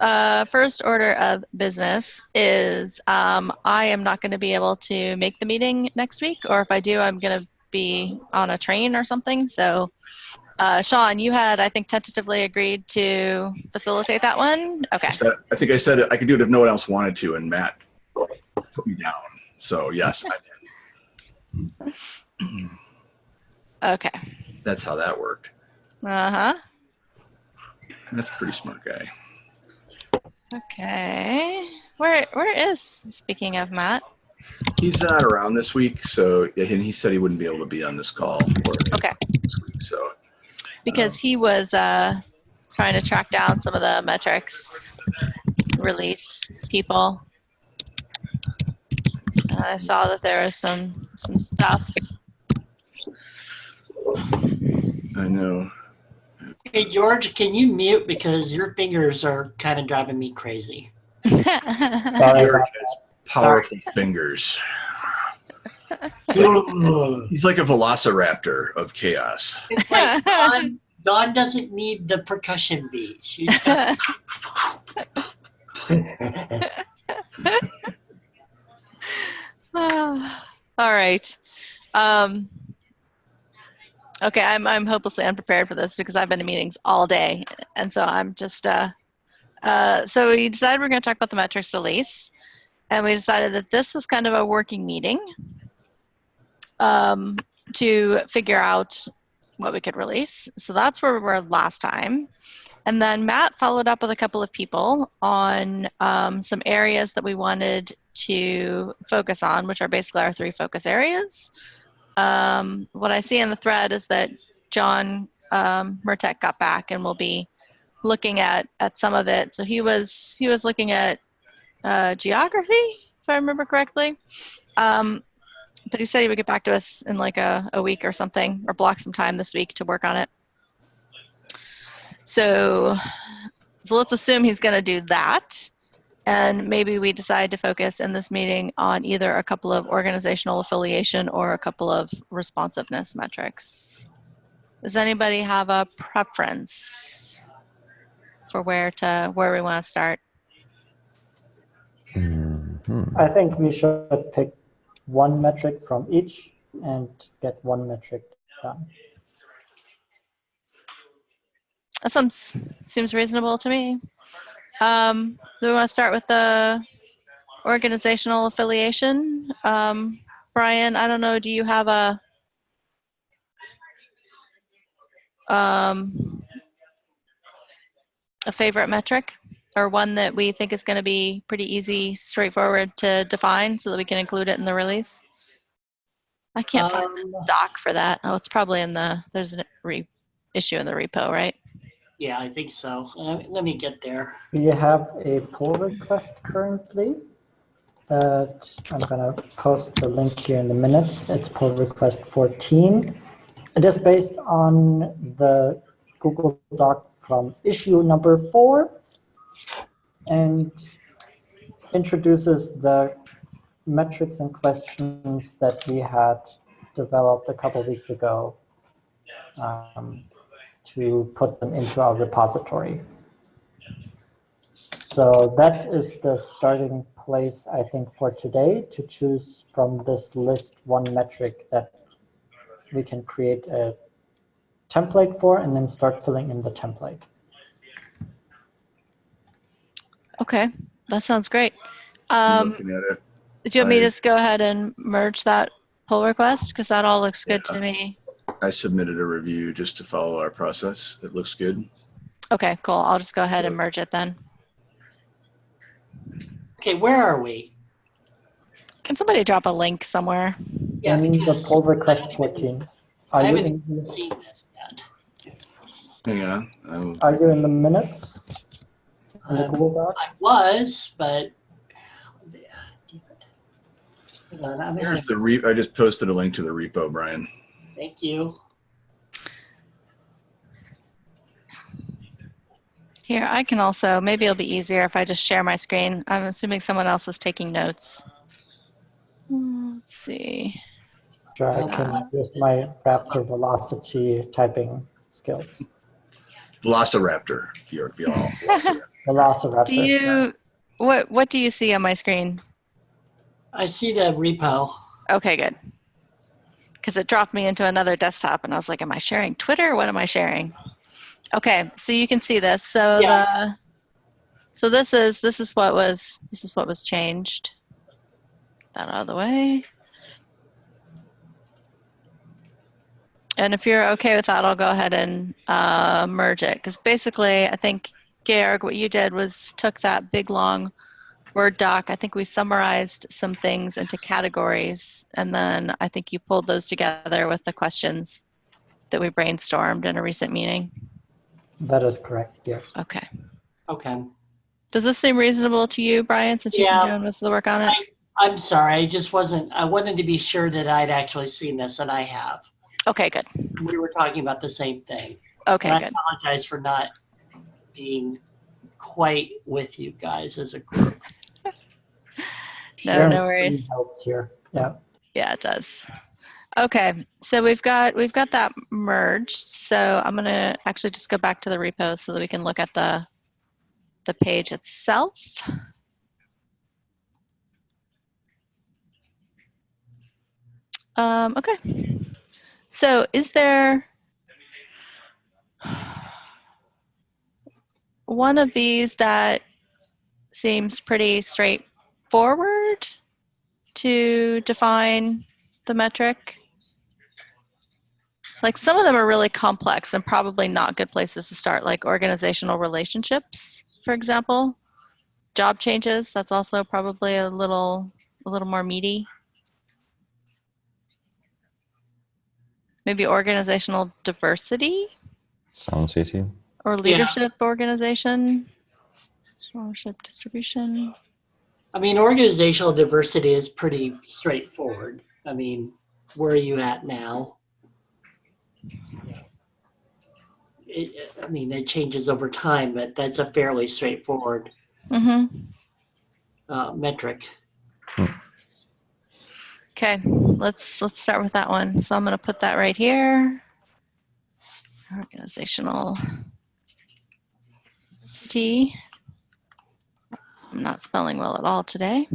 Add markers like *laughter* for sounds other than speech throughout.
uh, first order of business is um, I am not going to be able to make the meeting next week, or if I do, I'm going to be on a train or something. So, uh, Sean, you had, I think, tentatively agreed to facilitate that one. Okay. I said- I think I said I could do it if no one else wanted to, and Matt put me down. So yes, I, did. Okay. that's how that worked. Uh huh. That's a pretty smart guy. Okay. Where Where is speaking of Matt? He's not around this week, so and he said he wouldn't be able to be on this call for Okay. this week. So Because he was uh, trying to track down some of the metrics release people. And I saw that there was some some stuff. I know. Hey, George, can you mute because your fingers are kind of driving me crazy. Sorry Eric about has powerful fingers. He's like a velociraptor of chaos. like Dawn, Dawn doesn't need the percussion beat. She's got, *laughs* All right. Um, okay, I'm I'm hopelessly unprepared for this because I've been in meetings all day, and so I'm just. Uh, uh, so we decided we're going to talk about the metrics release, and we decided that this was kind of a working meeting um, to figure out what we could release. So that's where we were last time. And then Matt followed up with a couple of people on um, some areas that we wanted to focus on, which are basically our three focus areas. Um, what I see in the thread is that John um, Mertek got back and will be looking at at some of it. So he was he was looking at uh, geography, if I remember correctly. Um, but he said he would get back to us in like a, a week or something, or block some time this week to work on it. So, so let's assume he's going to do that. And maybe we decide to focus in this meeting on either a couple of organizational affiliation or a couple of responsiveness metrics. Does anybody have a preference for where to where we want to start? Mhm. I think we should pick one metric from each and get one metric done. That sounds seems reasonable to me. Um, do we want to start with the organizational affiliation? Um, Brian, I don't know. Do you have a um, a favorite metric or one that we think is going to be pretty easy, straightforward to define, so that we can include it in the release? I can't find um, the doc for that. Oh, it's probably in the there's a re, issue in the repo, right? Yeah, I think so. Uh, let me get there. We have a pull request currently that I'm going to post the link here in the minutes. It's pull request 14. It is based on the Google Doc from issue number four and introduces the metrics and questions that we had developed a couple weeks ago um, to put them into our repository. So that is the starting place, I think, for today to choose from this list one metric that we can create a template for and then start filling in the template. Okay, that sounds great. Um, looking do you want me to just go ahead and merge that pull request? Because that all looks good to me. I submitted a review just to follow our process. It looks good. Okay, cool. I'll just go ahead and merge it then. Okay, where are we? Can somebody drop a link somewhere? Yeah, in the pull request 14. Are I you, haven't in, seen this yet. Hang on. I'll- are you in the minutes in the Um, Doc? I was, but. Hold on, Here's the re, I just posted a link to the repo, Brian. Thank you. Here, I can also, maybe it'll be easier if I just share my screen. I'm assuming someone else is taking notes. Hmm, Let's see. Sure, I can use my Raptor Velocity typing skills. Velociraptor. Your Velociraptor. *laughs* Velociraptor. Do you what what do you see on my screen? I see the repo. Okay, good. Because it dropped me into another desktop, and I was like, "Am I sharing Twitter? What am I sharing?" Okay, so you can see this. So Yeah. the so this is this is what was this is what was changed. That out of the way. And if you're okay with that, I'll go ahead and uh, merge it. Because basically, I think, Georg, what you did was took that big long Word doc. I think we summarized some things into categories. And then I think you pulled those together with the questions that we brainstormed in a recent meeting. That is correct, yes. Okay. Okay. Does this seem reasonable to you, Brian, since you've been doing most of the work on it? I'm sorry. I just wasn't, I wanted to be sure that I'd actually seen this and I have. Okay, good. We were talking about the same thing. Okay, And I good. apologize for not being quite with you guys as a group. No, no worries. Helps here, yeah. Yeah, it does. Okay, so we've got we've got that merged. So I'm gonna actually just go back to the repo so that we can look at the the page itself. Um, okay. So is there one of these that seems pretty straightforward to define the metric? Like some of them are really complex and probably not good places to start, like organizational relationships, for example. Job changes, that's also probably a little a little more meaty. Maybe organizational diversity Sounds easy. or leadership organization, ownership distribution. I mean, organizational diversity is pretty straightforward. I mean, where are you at now? It, I mean, it changes over time, but that's a fairly straightforward Mm-hmm. uh, metric. Okay, let's let's start with that one. So I'm going to put that right here. Organizational T. I'm not spelling well at all today.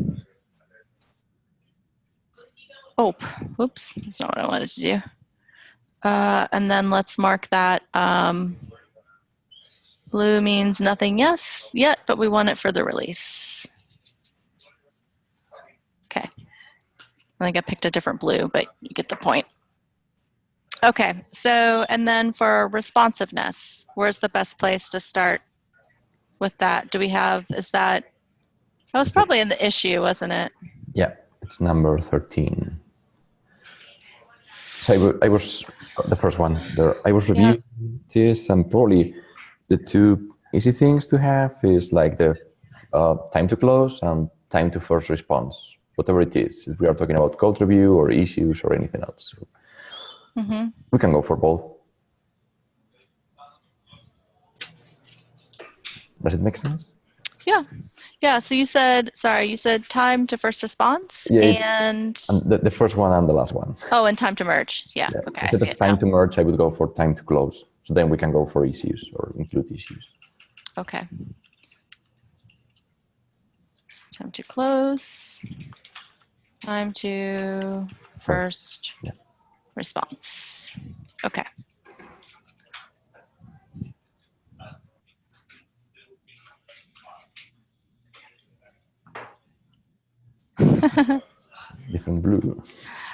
Oh, whoops, that's not what I wanted to do. Uh, and then let's mark that. Um, blue means nothing yes yet, but we want it for the release. Okay. I think I picked a different blue, but you get the point. Okay, so and then for responsiveness, where's the best place to start with that? Do we have, is that, that was probably in the issue, wasn't it? Yeah, it's number 13. So I I was the first one there. I was reviewing this, and probably the two easy things to have is like the uh, time to close and time to first response, whatever it is. If we are talking about code review or issues or anything else, so hmm we can go for both. Does it make sense? Yeah. Yeah, so you said, sorry, you said time to first response Yeah, and, the, the first one and the last one. oh, and time to merge. Yeah, Yeah. okay, Instead of time to merge, I would go for time to close. So then we can go for issues or include issues. Okay. Time to close. Time to first Yeah. response. Okay. *laughs* Different blue.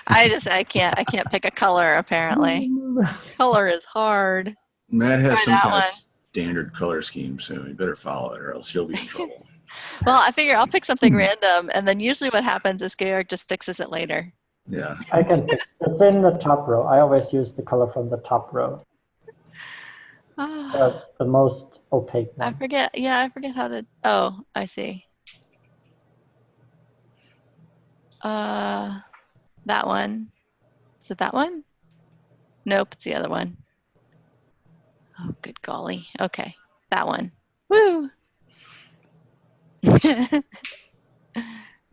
I just I can't I can't pick a color apparently. Color is hard. Matt has Try some kind one. of standard color scheme, so you better follow it or else you'll be in trouble. *laughs* Well, I figure I'll pick something random and then usually what happens is Georg just fixes it later. Yeah. I can, pick- *laughs* it's in the top row. I always use the color from the top row, Ah. uh, the most opaque I forget. Yeah, I forget how to. Oh, I see. Uh, that one. Is it that one? Nope, it's the other one. Oh, good golly. Okay, that one. Woo. *laughs*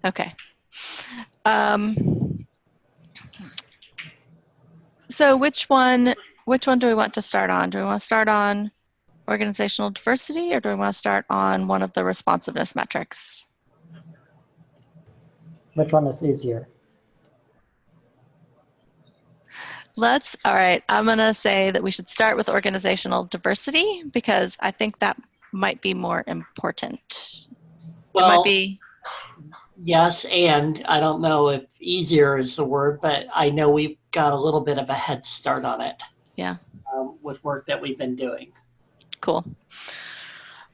okay. Um. So which one? Which one do we want to start on? Do we want to start on organizational diversity or do we want to start on one of the responsiveness metrics? Which one is easier? Let's, all right, I'm going to say that we should start with organizational diversity because I think that might be more important. it might be, yes, and I don't know if easier is the word, but I know we've got a little bit of a head start on it. Yeah. Um, with work that we've been doing. cool.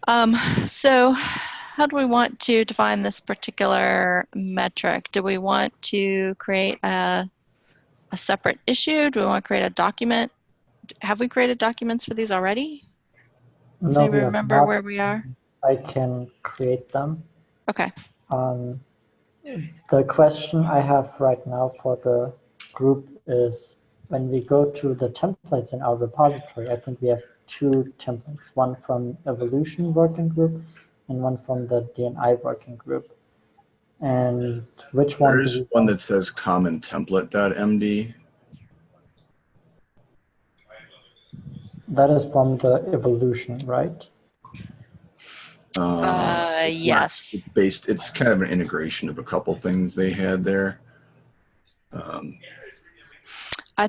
Um, so how do we want to define this particular metric? Do we want to create a, a separate issue? Do we want to create a document? Have we created documents for these already? No, we remember not. where we are? I can create them. Okay. Um, the question I have right now for the group is when we go to the templates in our repository, I think we have two templates, one from evolution working group and one from the DNI working group. And which one? There do is we one want? that says common template.md. That is from the evolution, right? Um, Uh, it's yes. Based, it's kind of an integration of a couple things they had there. Um, I,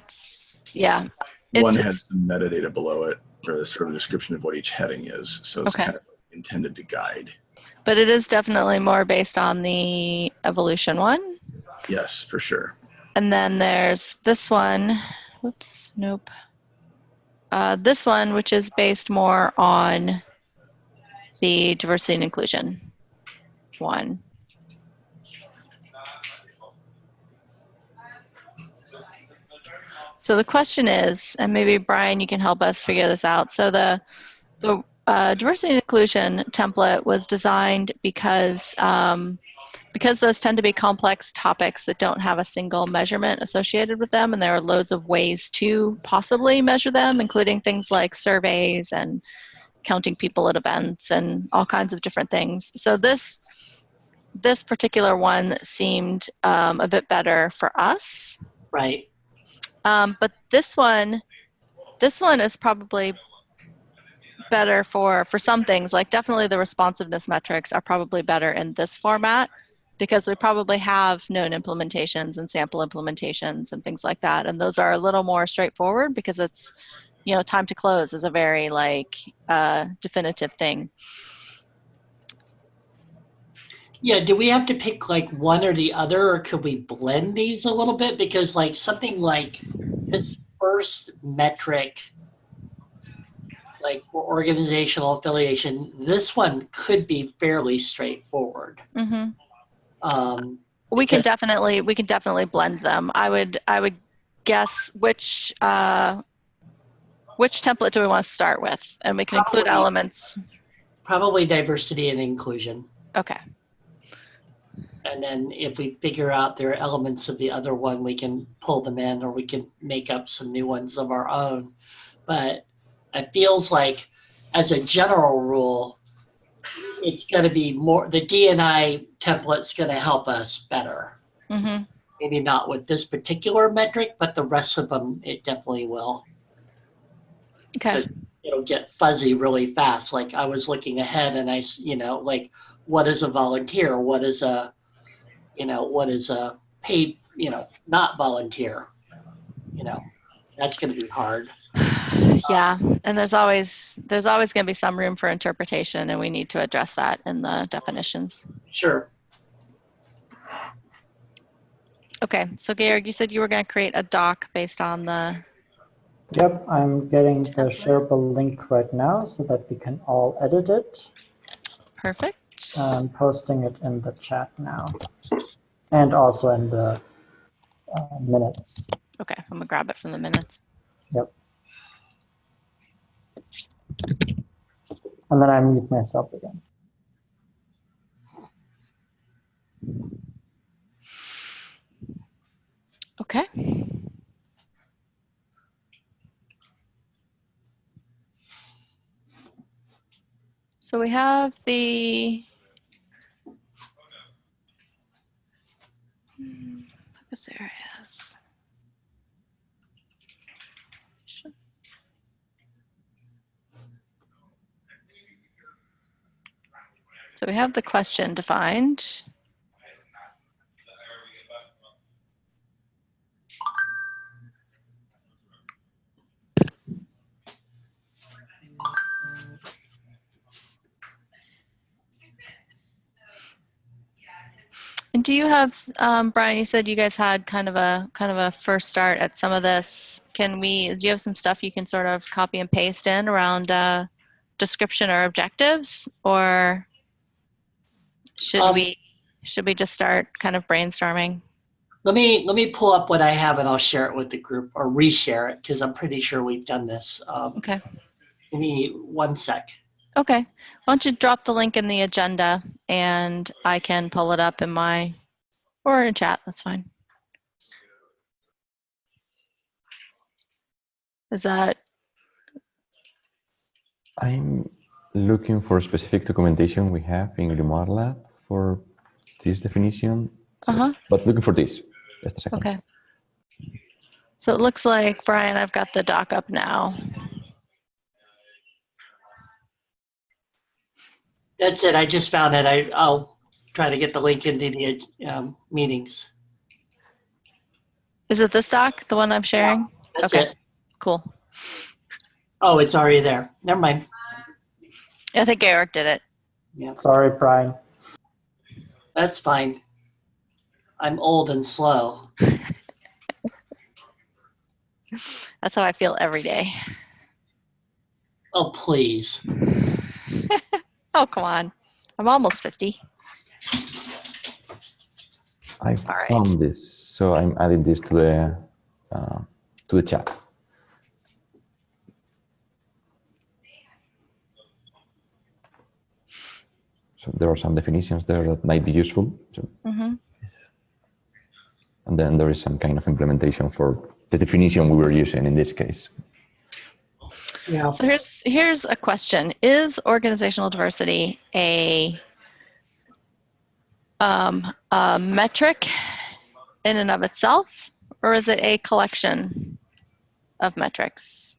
yeah. one It's- has the metadata below it, or the sort of description of what each heading is. So it's Okay. kind of intended to guide. But it is definitely more based on the evolution one. Yes, for sure. And then there's this one. Whoops, nope. Uh, this one, which is based more on the diversity and inclusion one. So the question is, and maybe Brian, you can help us figure this out. So the the uh, diversity and inclusion template was designed because um, because those tend to be complex topics that don't have a single measurement associated with them, and there are loads of ways to possibly measure them, including things like surveys and counting people at events and all kinds of different things. So this this particular one seemed um, a bit better for us. Right. Um, but this one, this one is probably better for for some things. Like definitely the responsiveness metrics are probably better in this format because we probably have known implementations and sample implementations and things like that, and those are a little more straightforward because it's you know time to close is a very like uh, definitive thing. Yeah, do we have to pick like one or the other, or could we blend these a little bit? Because like something like this first metric, like for organizational affiliation, this one could be fairly straightforward. hmm Um, We can definitely we can definitely blend them. I would I would guess which uh, which template do we want to start with, and we can include elements. probably diversity and inclusion. Okay. And then if we figure out there are elements of the other one, we can pull them in or we can make up some new ones of our own. But it feels like, as a general rule, it's going to be more, the DNI template's going to help us better. hmm Maybe not with this particular metric, but the rest of them, it definitely will. Okay. It'll get fuzzy really fast. Like I was looking ahead and I, you know, like what is a volunteer? What is a, you know, what is a paid, you know, not volunteer? You know, that's going to be hard. *sighs* Yeah, and there's always there's always going to be some room for interpretation, and we need to address that in the definitions. Sure. Okay. So Georg, you said you were going to create a doc based on the. Yep, I'm getting the Template. shareable link right now so that we can all edit it. Perfect. I'm posting it in the chat now and also in the uh, minutes. Okay, I'm gonna grab it from the minutes. And then I mute myself again. Okay. So we have the Hmm, focus areas. So we have the question defined. And do you have, um, Brian, you said you guys had kind of a, kind of a first start at some of this. Can we, do you have some stuff you can sort of copy and paste in around, uh, description or objectives? Or should Um, we, should we just start kind of brainstorming? Let me, let me pull up what I have and I'll share it with the group or reshare it because I'm pretty sure we've done this. Um, Okay. give me one sec. Okay. Why don't you drop the link in the agenda and I can pull it up in my, or in chat, that's fine. Is that, I'm looking for specific documentation we have in Grimoire Lab for this definition. So- Uh-huh. But looking for this. Just a second. okay. So it looks like, Brian, I've got the doc up now. That's it. I just found it. I, I'll try to get the link into the um, meetings. Is it this doc, the one I'm sharing? Yeah, That's Okay. it. Cool. Oh, it's already there. Never mind. I think Eric did it. Yeah, Sorry, Brian. That's fine. I'm old and slow. *laughs* That's how I feel every day. Oh, please. *laughs* Oh, come on. I'm almost 50. I All right. found this, so I'm adding this to the uh, to the chat. So there are some definitions there that might be useful. So, hmm and then there is some kind of implementation for the definition we were using in this case. Yeah. So here's here's a question: Is organizational diversity a um, a metric in and of itself, or is it a collection of metrics?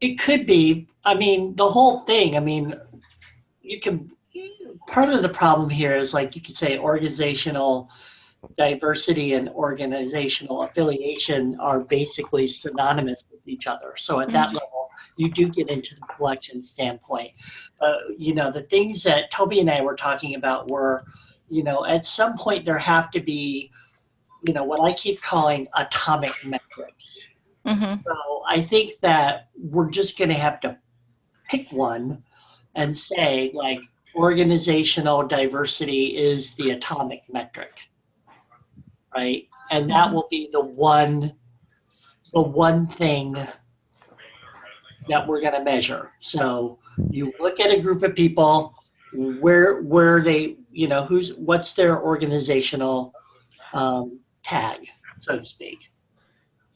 It could be. I mean, the whole thing. I mean, you can. Part of the problem here is like you could say organizational diversity and organizational affiliation are basically synonymous with each other. So at that level, you do get into the collection standpoint. Uh, you know, the things that Toby and I were talking about were, you know, at some point there have to be, you know, what I keep calling atomic metrics. hmm So I think that we're just going to have to pick one and say like organizational diversity is the atomic metric, right? And that will be the one, the one thing that we're going to measure. So you look at a group of people, where where they, you know, who's what's their organizational um, tag, so to speak.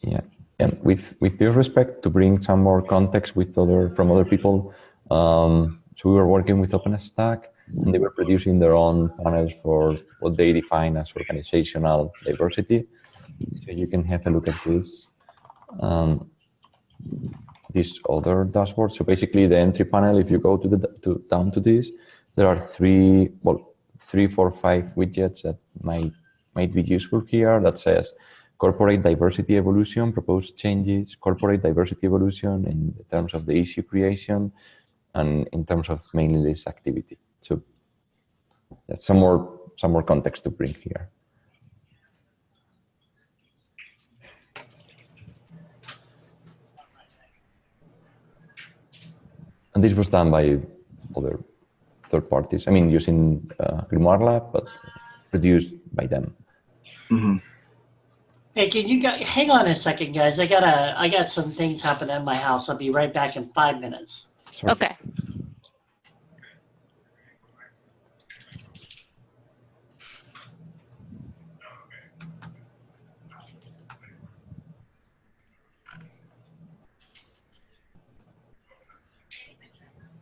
Yeah, and with with due respect, to bring some more context with other from other people, um, so we were working with OpenStack, and they were producing their own panels for what they define as organizational diversity. So you can have a look at this. Um, this other dashboard. So basically, the entry panel. If you go to the to down to this, there are three well three, four, five widgets that might might be useful here. That says corporate diversity evolution, proposed changes, corporate diversity evolution in terms of the issue creation, and in terms of mainly this activity. So that's some more some more context to bring here. And this was done by other third parties. I mean, using uh, Grimoire Lab, but produced by them. hmm Hey, can you guys hang on a second, guys? I gotta, I got some things happening in my house. I'll be right back in five minutes. Sorry. Okay.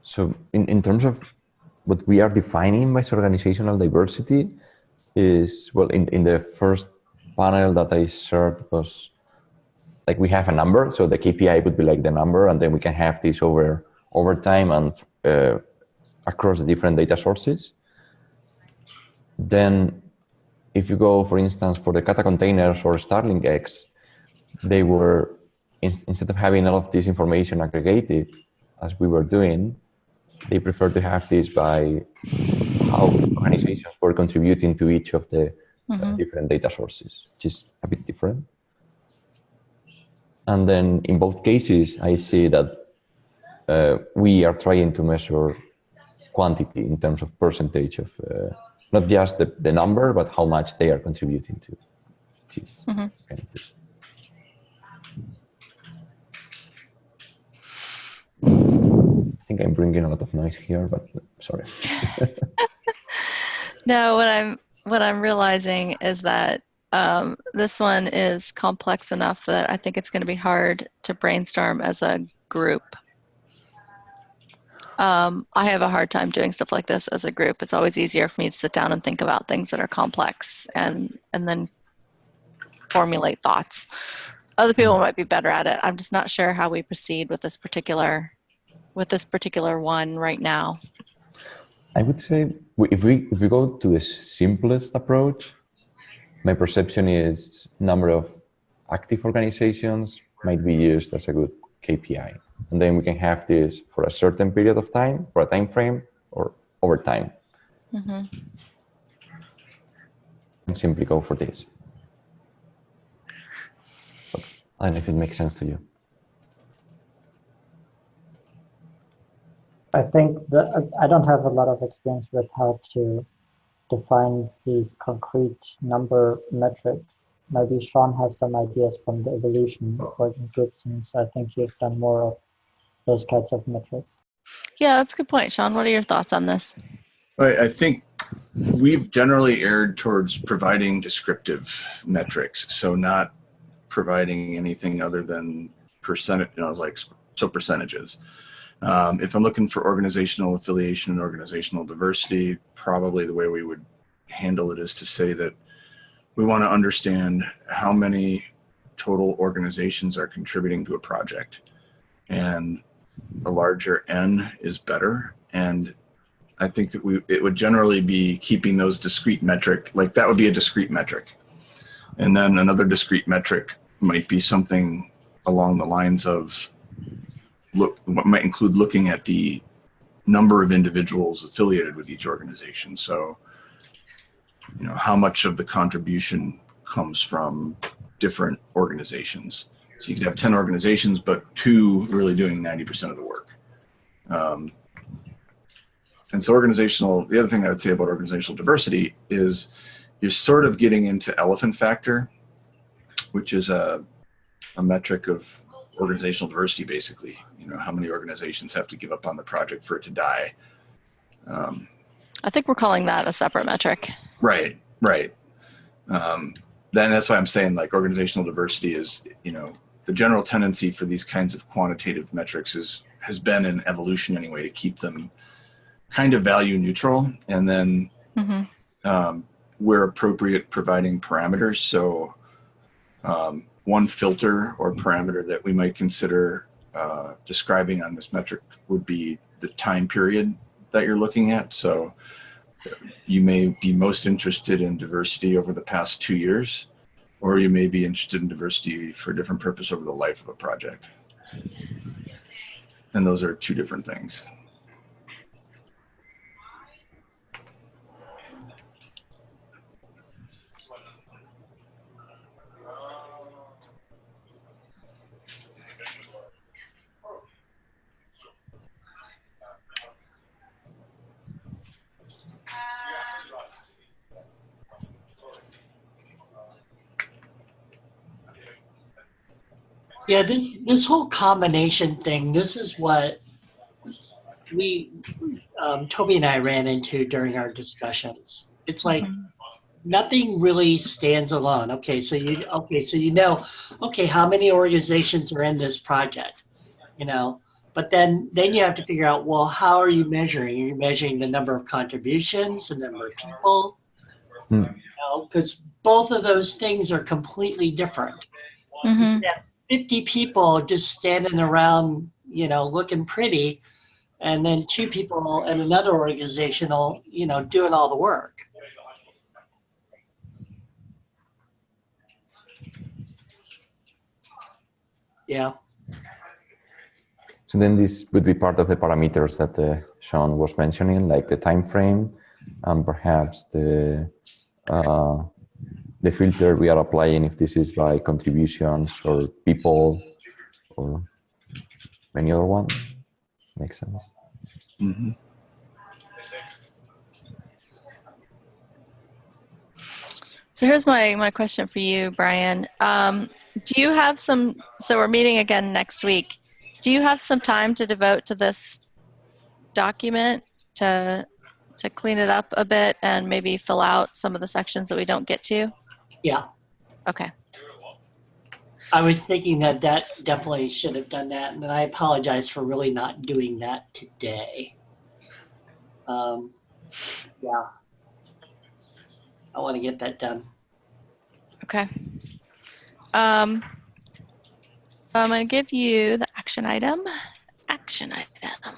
So in, in terms of what we are defining by organizational diversity is, well, in, in the first panel that I shared was like we have a number. So the KPI would be like the number and then we can have this over, over time and uh, across the different data sources. Then if you go, for instance, for the Kata containers or StarlingX, they were, in, instead of having all of this information aggregated, as we were doing, they prefer to have this by how organizations were contributing to each of the uh, different data sources, which is a bit different. And then in both cases, I see that uh, we are trying to measure quantity in terms of percentage of uh, not just the, the number, but how much they are contributing to. Mhm. kind. I think I'm bringing a lot of noise here, but sorry. *laughs* *laughs* No, what I'm what I'm realizing is that um, this one is complex enough that I think it's going to be hard to brainstorm as a group. Um, I have a hard time doing stuff like this as a group. It's always easier for me to sit down and think about things that are complex and and then formulate thoughts. Other people might be better at it. I'm just not sure how we proceed with this particular with this particular one right now. I would say if we if we go to the simplest approach, my perception is number of active organizations might be used as a good KPI, and then we can have this for a certain period of time, for a time frame, or over time. Mhm. And simply go for this. But I don't know if it makes sense to you. I think that I don't have a lot of experience with how to define these concrete number metrics. Maybe Sean has some ideas from the evolution working group since I think you've done more of those kinds of metrics. Yeah, that's a good point, Sean. What are your thoughts on this? I, I think we've generally erred towards providing descriptive metrics, so not providing anything other than percentage, you know, like so percentages. Um, if I'm looking for organizational affiliation and organizational diversity, probably the way we would handle it is to say that we want to understand how many total organizations are contributing to a project. And a larger N is better. And I think that we it would generally be keeping those discrete metric like that would be a discrete metric. And then another discrete metric might be something along the lines of look what might include looking at the number of individuals affiliated with each organization. So, you know, how much of the contribution comes from different organizations. So you could have 10 organizations, but two really doing 90% of the work. Um, and so organizational, the other thing I would say about organizational diversity is you're sort of getting into elephant factor, which is a, a metric of organizational diversity, basically. You know, how many organizations have to give up on the project for it to die. Um, I think we're calling that a separate metric. Right, right. Um, then that's why I'm saying like organizational diversity is, you know, the general tendency for these kinds of quantitative metrics is has been an evolution anyway to keep them kind of value neutral and then hmm um, where appropriate providing parameters. So um, one filter or parameter that we might consider uh, describing on this metric would be the time period that you're looking at. So you may be most interested in diversity over the past two years, or you may be interested in diversity for a different purpose over the life of a project. And those are two different things. Yeah, this this whole combination thing. This is what we um, Toby and I ran into during our discussions. It's like nothing really stands alone. Okay, so you okay, so you know, okay, how many organizations are in this project? You know, but then then you have to figure out well, how are you measuring? Are you measuring the number of contributions, the number of people? Hmm. You know, because both of those things are completely different. hmm 50 people just standing around, you know, looking pretty and then two people in another organization, organizational, you know, doing all the work. Yeah, So then this would be part of the parameters that uh, Sean was mentioning, like the time frame and perhaps the uh, the filter we are applying if this is by contributions or people or any other one. Makes sense. Mhm. So here's my, my question for you, Brian. Um, do you have some, so we're meeting again next week. Do you have some time to devote to this document to, to clean it up a bit and maybe fill out some of the sections that we don't get to? Yeah. Okay. I was thinking that that definitely should have done that, and then I apologize for really not doing that today. Um, yeah. I want to get that done. Okay. Um, so I'm going to give you the action item. Action item.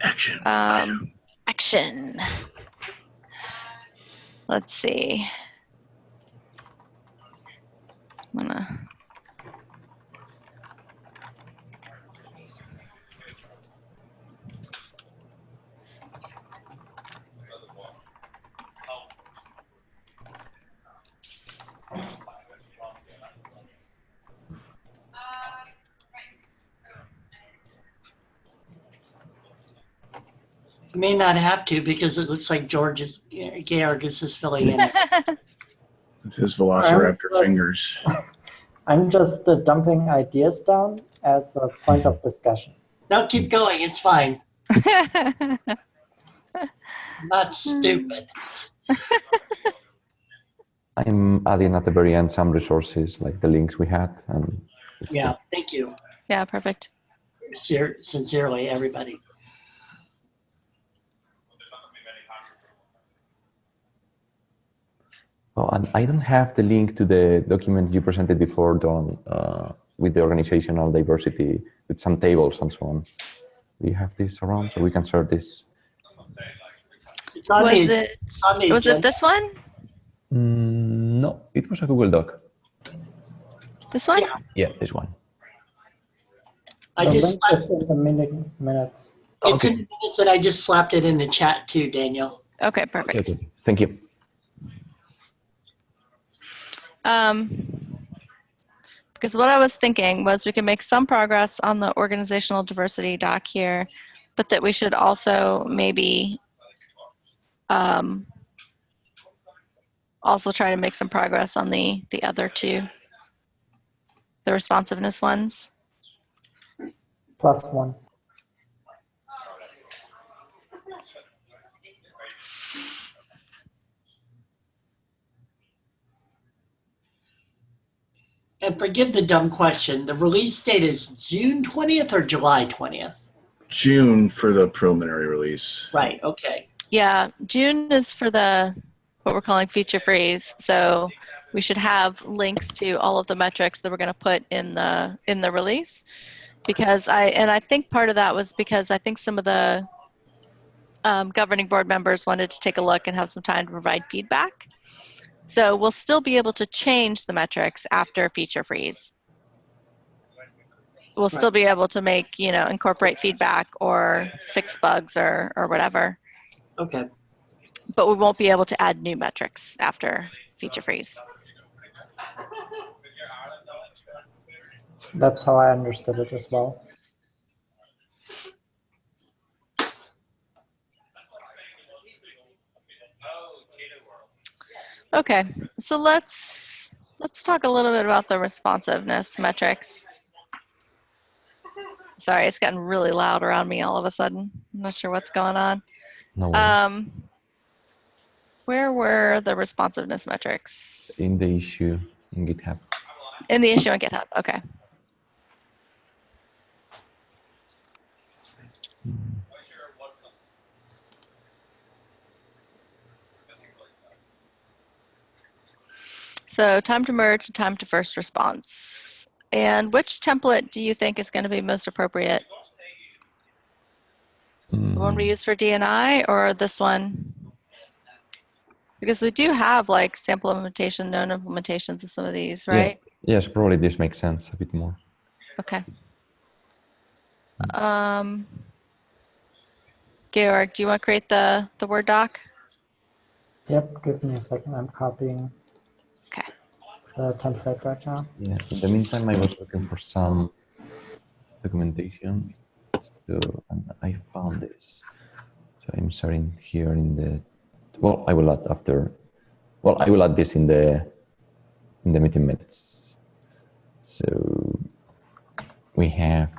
Action. Um, action. Let's see. You may not have to because it looks like George is, Georg is just filling in. *laughs* With his velociraptor Um, fingers. *laughs* I'm just uh, dumping ideas down as a point of discussion. No, keep going. It's fine. *laughs* Not stupid. *laughs* I'm adding at the very end some resources like the links we had and Yeah, thank you. yeah, perfect. Sincerely, everybody. Oh, and I don't have the link to the document you presented before, Don, uh, with the organizational diversity, with some tables and so on. Do you have this around so we can share this? Was it, was it this one? Mm, no, it was a Google Doc. This one? Yeah. Yeah, this one. I just, link is in the minute, minutes. it's Okay. in the minutes and I just slapped it in the chat too, Daniel. Okay, Okay, perfect. okay. Thank you. Um, because what I was thinking was we can make some progress on the organizational diversity doc here, but that we should also maybe um, also try to make some progress on the the other two, the responsiveness ones. Plus one. And forgive the dumb question. The release date is June 20th or July 20th? June for the preliminary release. Right, okay. Yeah, June is for the what we're calling feature freeze. So we should have links to all of the metrics that we're going to put in the in the release. Because I and I think part of that was because I think some of the um, governing board members wanted to take a look and have some time to provide feedback. So we'll still be able to change the metrics after feature freeze. We'll still be able to make, you know, incorporate feedback or fix bugs or, or whatever Okay. but we won't be able to add new metrics after feature freeze. That's how I understood it as well. Okay, so let's let's talk a little bit about the responsiveness metrics. Sorry, it's gotten really loud around me all of a sudden. I'm not sure what's going on. No worries. Um, where were the responsiveness metrics? in the issue in GitHub. In the issue on GitHub. Okay. So time to merge, time to first response. And which template do you think is going to be most appropriate? The one we Mm, use for DNI or this one? Because we do have like sample implementation, known implementations of some of these, right? Yeah. right? Yes, probably this makes sense a bit more. Okay. Um, Georg, do you want to create the, the Word doc? Yep, give me a second. I'm copying Okay. The template right now. Yeah. In the meantime, I was looking for some documentation. So and I found this. So I'm sharing here in the. Well, I will add after. Well, I will add this in the in the meeting minutes. So we have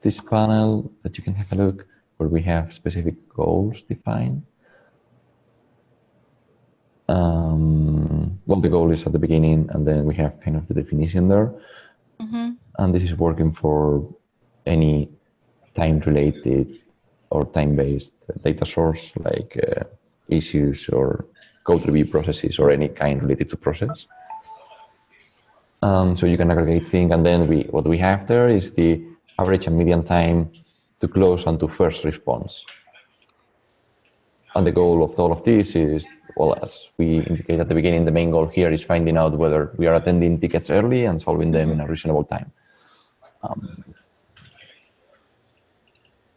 this panel that you can have a look where we have specific goals defined. Um, well, the goal is at the beginning, and then we have kind of the definition there. Mm-hmm. And this is working for any time-related or time-based data source, like uh, issues or code review processes or any kind related to process. Um, so you can aggregate things, and then we what we have there is the average and median time to close and to first response. And the goal of all of this is, well, as we indicated at the beginning, the main goal here is finding out whether we are attending tickets early and solving them in a reasonable time. Um,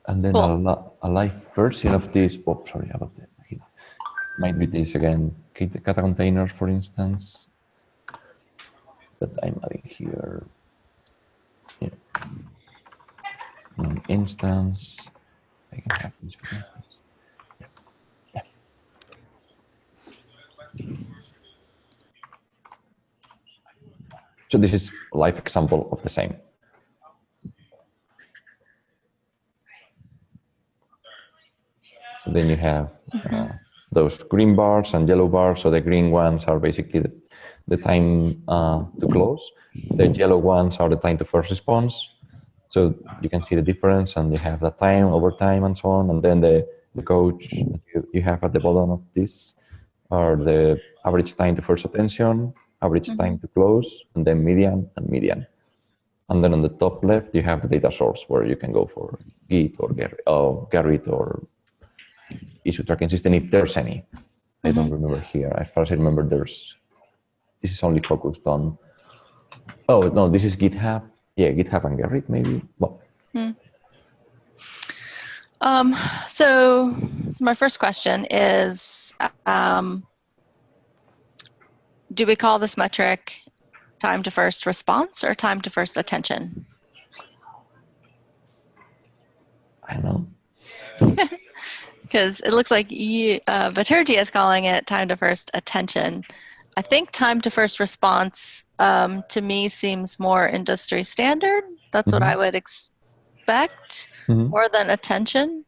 and then a, Cool. li- a live version of this, oh, sorry about that. Might be this again, kata kata containers, for instance, that I'm adding here. Yeah. An instance, I can have this for instance. Yeah. So this is a live example of the same. So then you have uh, those green bars and yellow bars. So the green ones are basically the, the time uh, to close. The yellow ones are the time to first response. So you can see the difference and you have the time over time and so on. And then the, the coach you, you have at the bottom of this are the average time to first attention, average time to close, and then median and median. And then on the top left, you have the data source where you can go for Git or Gerrit, or, issue tracking system if there's any. I don't remember here. As far as I remember, there's this is only focused on. Oh no, this is GitHub. Yeah, GitHub and Gerrit maybe. Well, Um, so, so my first question is, um, do we call this metric time to first response or time to first attention? I don't know. *laughs* Because it looks like you, uh, is calling it time to first attention. I think time to first response um, to me seems more industry standard. That's what Mhm. I would expect Mhm. more than attention.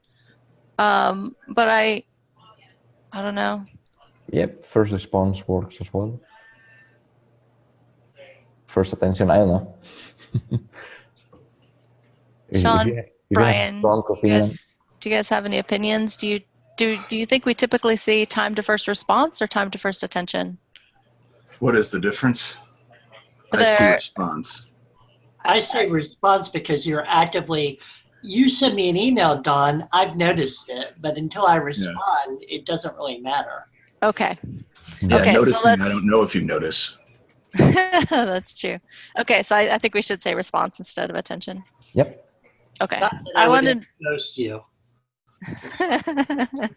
Um, but I, I don't know. Yep, first response works as well. First attention, I don't know. If- if Sean, you you Brian, strong You guys, do you guys have any opinions? Do you do do you think we typically see time to first response or time to first attention? What is the difference? I see response. I say response because you're actively, you send me an email, Don, I've noticed it, but until I respond, it doesn't really matter. Okay, Yeah, Okay, so noticing, I don't know if you notice. *laughs* that's true. Okay, so I, I think we should say response instead of attention. yep. Okay, Not that I wanted. Ghost you. *laughs*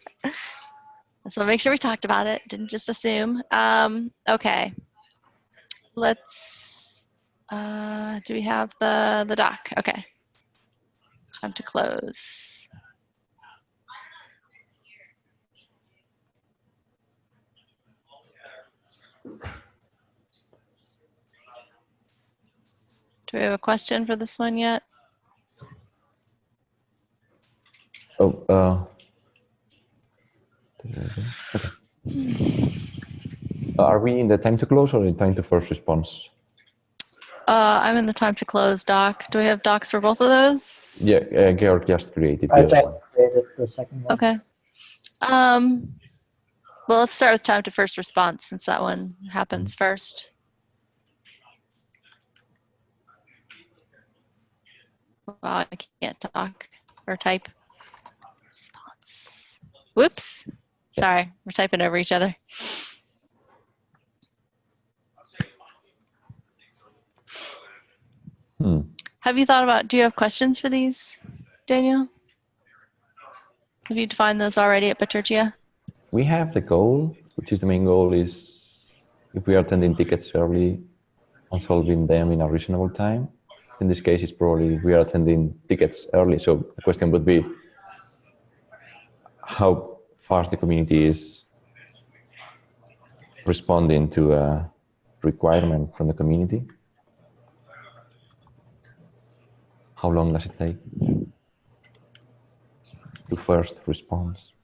so make sure we talked about it. Didn't just assume. Um, okay, let's. Uh, do we have the the doc? Okay. Time to close. Do we have a question for this one yet? Oh, uh, okay. Are we in the time to close or in time to first response? Uh, I'm in the time to close doc. Do we have docs for both of those? Yeah, uh, Georg just created I the other just one. created the second one. Okay. Um, well, let's start with time to first response since that one happens first. Wow, I can't talk or type. Response. Whoops. Sorry, we're typing over each other. Hmm. Have you thought about, do you have questions for these, Daniel? Have you defined those already at Bitergia? We have the goal, which is the main goal is if we are attending tickets early and solving them in a reasonable time. In this case, it's probably we are attending tickets early. So the question would be how fast the community is responding to a requirement from the community. How long does it take to first response?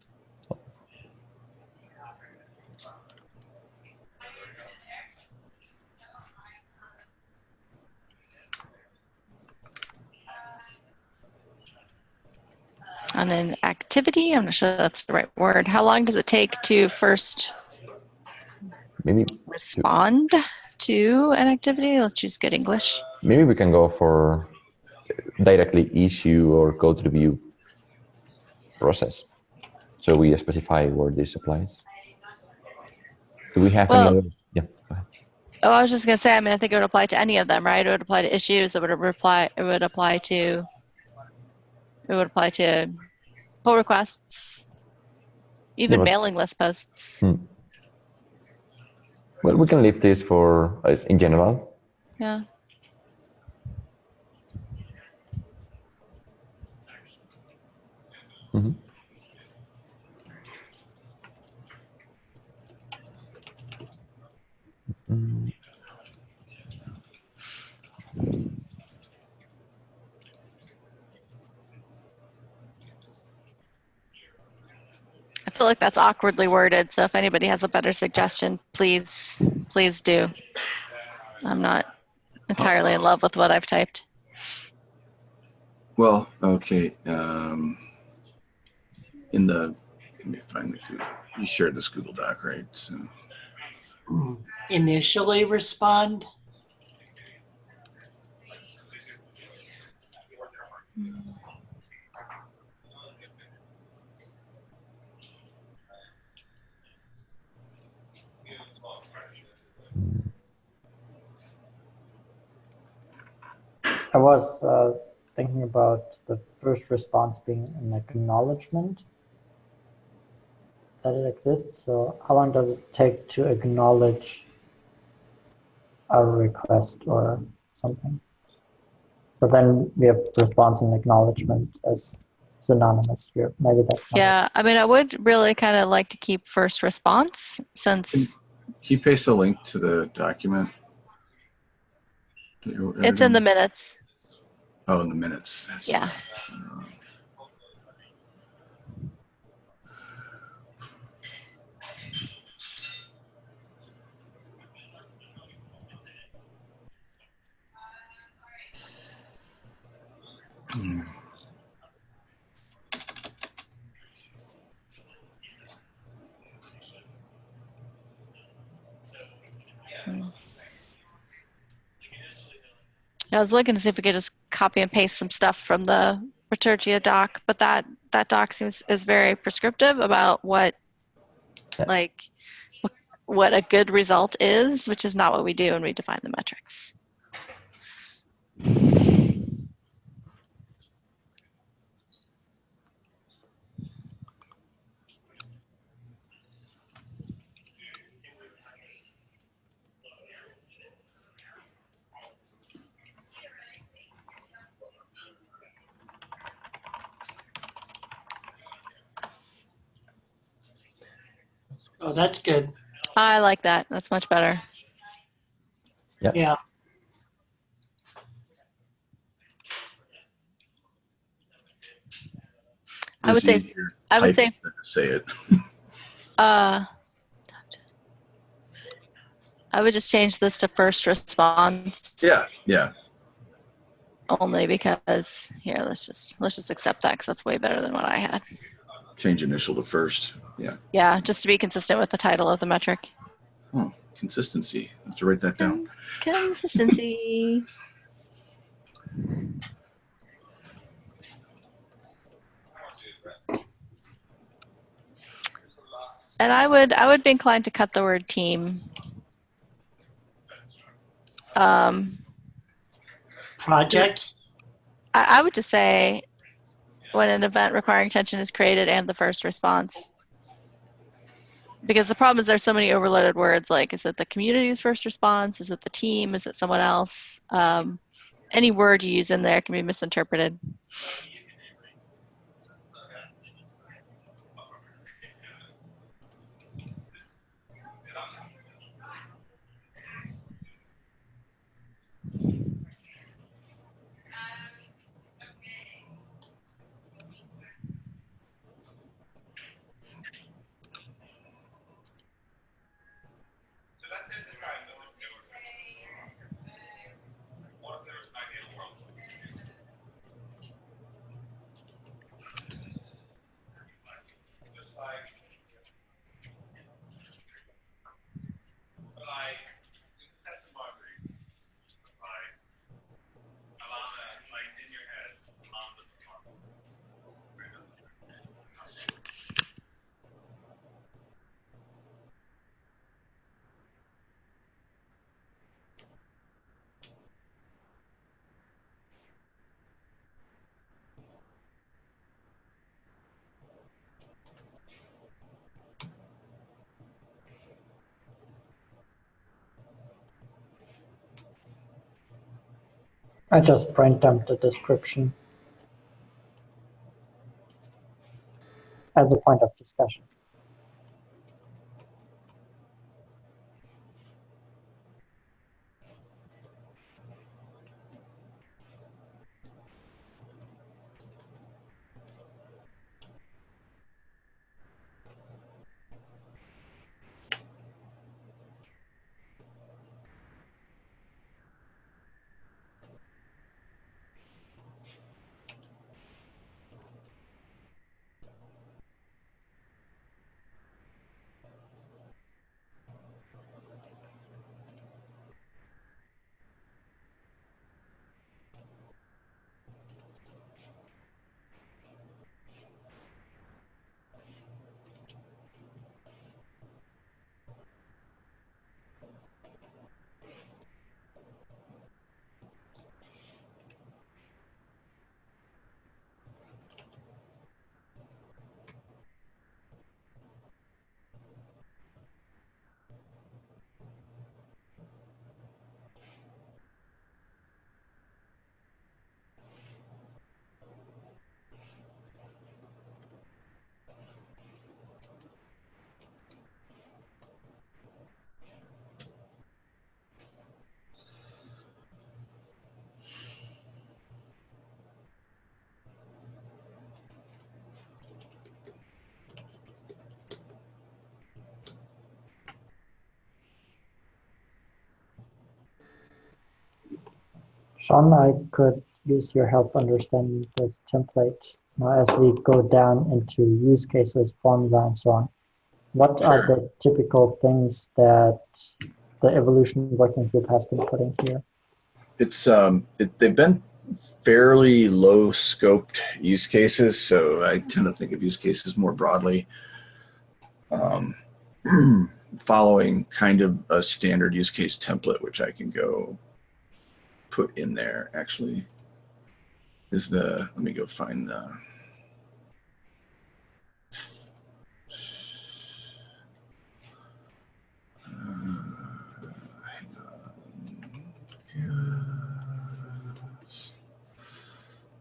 On an activity, I'm not sure that's the right word. How long does it take to first Maybe respond to an activity? Let's choose good English. maybe we can go for directly issue or code review process. So we specify where this applies. Do we have Well- any other? Yeah. Oh, I was just gonna say. I mean, I think it would apply to any of them, right? It would apply to issues. It would reply. It would apply to. It would apply to pull requests, even but- mailing list posts. Hmm. Well, we can leave this for as in general. Yeah. Feel like that's awkwardly worded. So if anybody has a better suggestion, please, please do. I'm not entirely in love with what I've typed. Well, okay. Um, in the, let me find the Google. You shared this Google Doc, right? So, Initially respond. I was uh, thinking about the first response being an acknowledgement that it exists. So how long does it take to acknowledge a request or something? But then we have response and acknowledgement as synonymous here. Maybe that's not it. Yeah, I mean, I would really kind of like to keep first response since Can you paste a link to the document? it's in the minutes. Oh, in the minutes. That's- Yeah. I was looking to see if we could just copy and paste some stuff from the Bitergia doc, but that that doc seems is very prescriptive about what like what a good result is, which is not what we do when we define the metrics. Oh, that's good. I like that. That's much better. Yeah. I would say- I would say, Say it. *laughs* Uh, I would just change this to first response Yeah, yeah. only because here let's just let's just accept that because that's way better than what I had change initial to first. Yeah. Yeah, just to be consistent with the title of the metric. Oh, consistency. I have to write that down. Consistency. and I would I would be inclined to cut the word team. Um, Project. I, I would just say when an event requiring attention is created and the first response. Because the problem is there's so many overloaded words like is it the community's first response? Is it the team? Is it someone else? Um, any word you use in there can be misinterpreted. I just print dumped the description as a point of discussion. Sean, I could use your help understanding this template now as we go down into use cases, formula, and so on. What are the typical things that the evolution working group has been putting here? It's um, it, they've been fairly low scoped use cases, so I tend to think of use cases more broadly. Um, *clears throat* following kind of a standard use case template, which I can go put in there. Actually, is the let me go find the. Uh.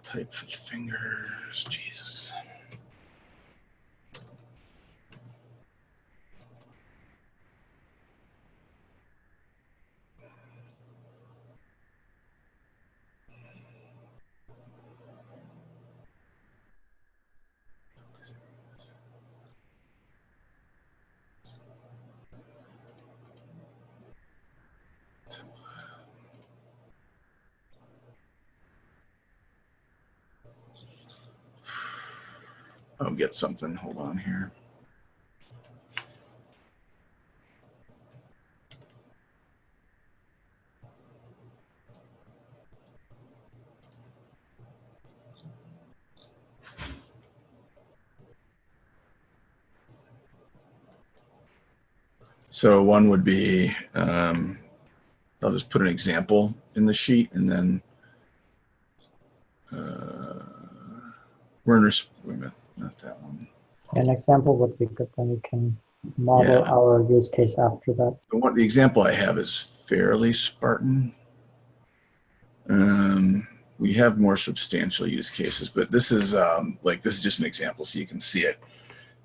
Type with fingers. Jesus. I'll get something. Hold on here. So one would be, um, I'll just put an example in the sheet and then uh, we're in, wait a minute. An example would be good, then we can model Yeah. our use case after that. The one, the example I have is fairly Spartan. Um, we have more substantial use cases, but this is um, like this is just an example, so you can see it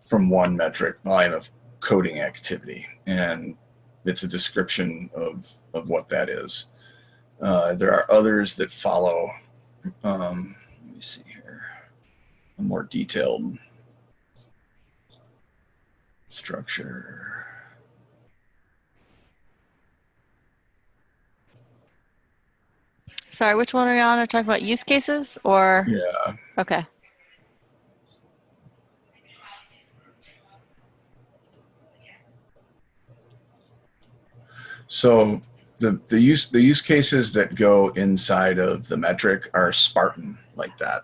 from one metric, volume of coding activity, and it's a description of of what that is. Uh, there are others that follow. Um, let me see here, a more detailed structure. Sorry, which one are we on? Are talking about use cases or? Yeah. Okay. So the the use the use cases that go inside of the metric are Spartan like that.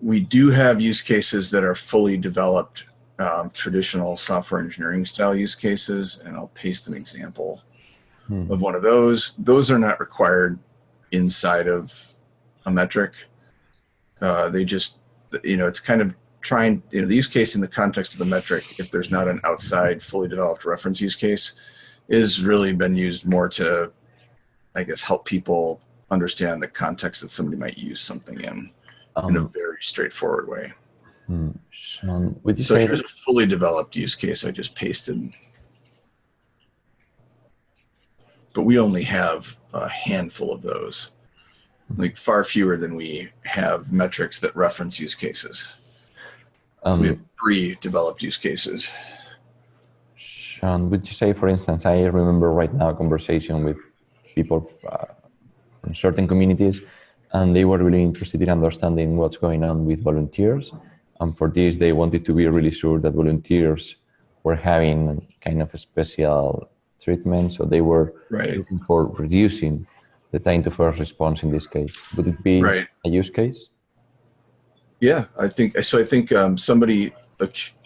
We do have use cases that are fully developed um, traditional software engineering style use cases, and I'll paste an example Hmm. of one of those. Those are not required inside of a metric. Uh, they just, you know, it's kind of trying, you know, the use case in the context of the metric, if there's not an outside fully developed reference use case, is really been used more to, I guess, help people understand the context that somebody might use something in in a Um, very straightforward way. Hmm, Sean, would you So say here's a fully developed use case I just pasted. But we only have a handful of those, like far fewer than we have metrics that reference use cases. So um, we have pre-developed use cases. Sean, would you say, for instance, I remember right now a conversation with people uh, from certain communities, and they were really interested in understanding what's going on with volunteers. And for this, they wanted to be really sure that volunteers were having kind of a special treatment. So they were Right. looking for reducing the time to first response in this case. Would it be Right. a use case? Yeah, I think so. I think um, somebody.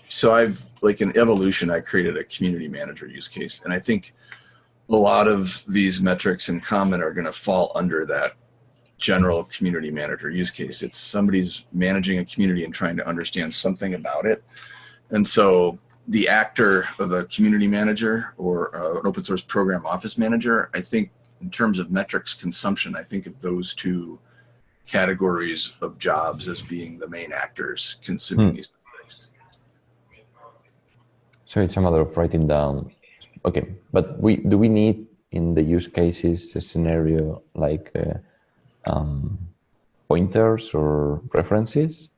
So I've like in evolution, I created a community manager use case, and I think a lot of these metrics in common are going to fall under that general community manager use case. It's somebody's managing a community and trying to understand something about it, and so the actor of a community manager or uh, an open source program office manager, I think in terms of metrics consumption, I think of those two categories of jobs as being the main actors consuming Hmm. these metrics. So it's a matter of writing down. Okay, but we do we need in the use cases a scenario like uh, um, pointers or references,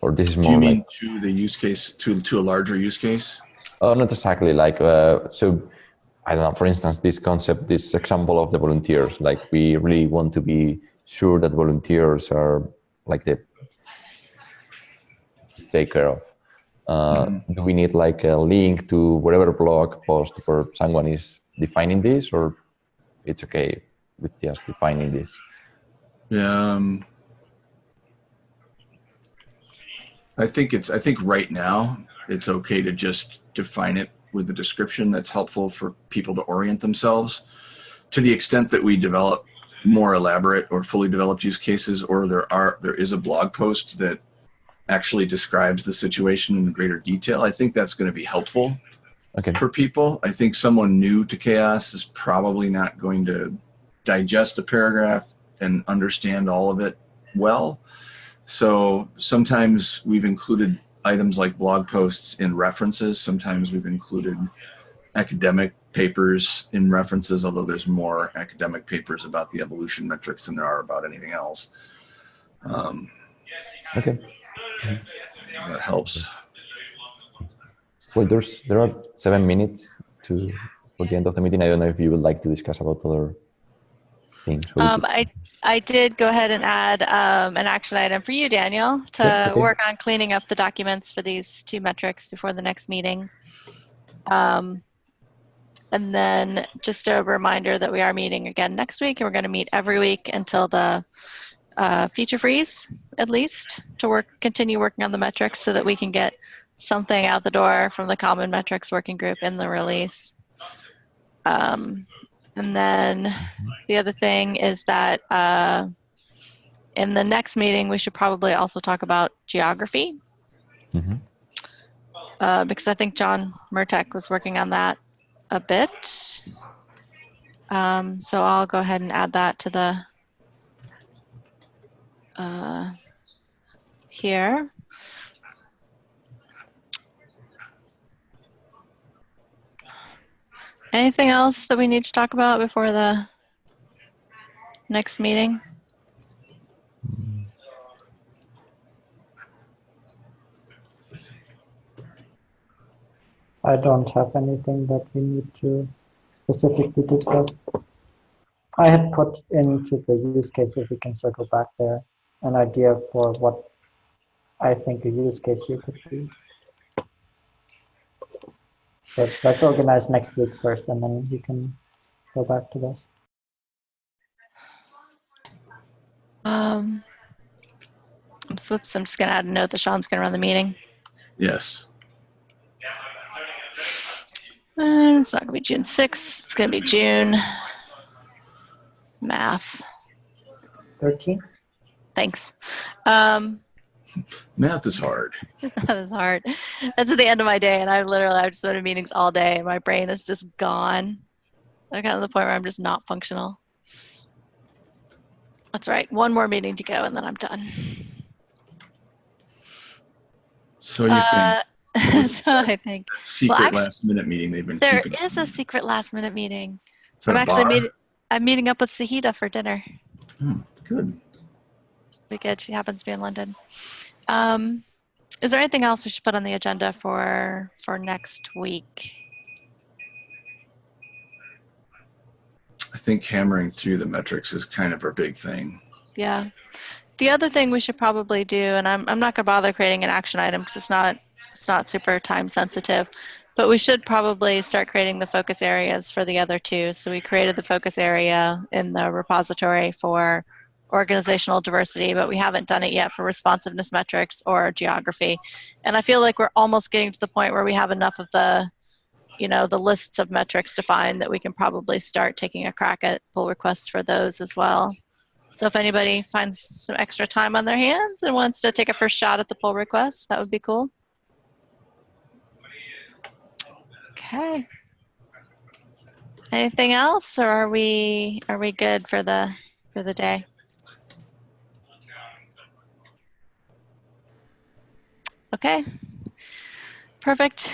or this is Do more you like mean to the use case, to, to a larger use case? oh not exactly like uh, so I don't know. For instance, this concept, this example of the volunteers, like we really want to be sure that volunteers are like the take care of. Uh, Do we need like a link to whatever blog post where someone is defining this, or it's okay with just defining this? Um, I think it's, I think right now it's okay to just define it with a description that's helpful for people to orient themselves. To the extent that we develop more elaborate or fully developed use cases, or there are, there is a blog post that actually describes the situation in greater detail, I think that's going to be helpful Okay. for people. I think someone new to CHAOSS is probably not going to digest a paragraph and understand all of it well. So sometimes we've included items like blog posts in references. Sometimes we've included academic papers in references, although there's more academic papers about the evolution metrics than there are about anything else. Um, Okay. that helps. Well, there's there are seven minutes to for the end of the meeting. I don't know if you would like to discuss about other Um, I, I did go ahead and add um, an action item for you, Daniel, to okay. work on cleaning up the documents for these two metrics before the next meeting. Um, and then just a reminder that we are meeting again next week, and we're going to meet every week until the uh, feature freeze, at least, to work continue working on the metrics so that we can get something out the door from the Common Metrics Working Group in the release. Um, and then the other thing is that uh, in the next meeting, we should probably also talk about geography Mhm. uh, because I think John Murtek was working on that a bit. Um, so I'll go ahead and add that to the uh, here. Anything else that we need to talk about before the next meeting? I don't have anything that we need to specifically discuss. I had put into the use case, if we can circle back there, an idea for what I think a use case here could be. But let's organize next week first, and then we can go back to this. Um, whoops, I'm just gonna add a note that Sean's gonna run the meeting. Yes. And it's not gonna be June 6th, it's gonna be June. Math, 13? thanks. Um, Math is hard. *laughs* that is hard. That's at the end of my day, and I've literally I've just been in meetings all day, and my brain is just gone. I'm kind of the point where I'm just not functional. That's right. One more meeting to go, and then I'm done. So you Uh, *laughs* so I think think secret actually, last minute meeting they've been There is a secret last minute meeting. That I'm actually bar? meet, I'm meeting up with Sahida for dinner. Good. Be good. She happens to be in London. Um, is there anything else we should put on the agenda for for next week? I think hammering through the metrics is kind of our big thing. Yeah. The other thing we should probably do, and I'm, I'm not going to bother creating an action item because it's not it's not super time sensitive, but we should probably start creating the focus areas for the other two. So we created the focus area in the repository for organizational diversity, but we haven't done it yet for responsiveness metrics or geography. And I feel like we're almost getting to the point where we have enough of the you know the lists of metrics defined that we can probably start taking a crack at pull requests for those as well. So if anybody finds some extra time on their hands and wants to take a first shot at the pull request, that would be cool. Okay. Anything else, or are we are we good for the for the day? Okay. Perfect.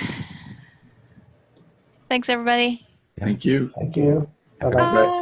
Thanks, everybody. Thank you. Thank you. Bye-bye. Bye. Bye.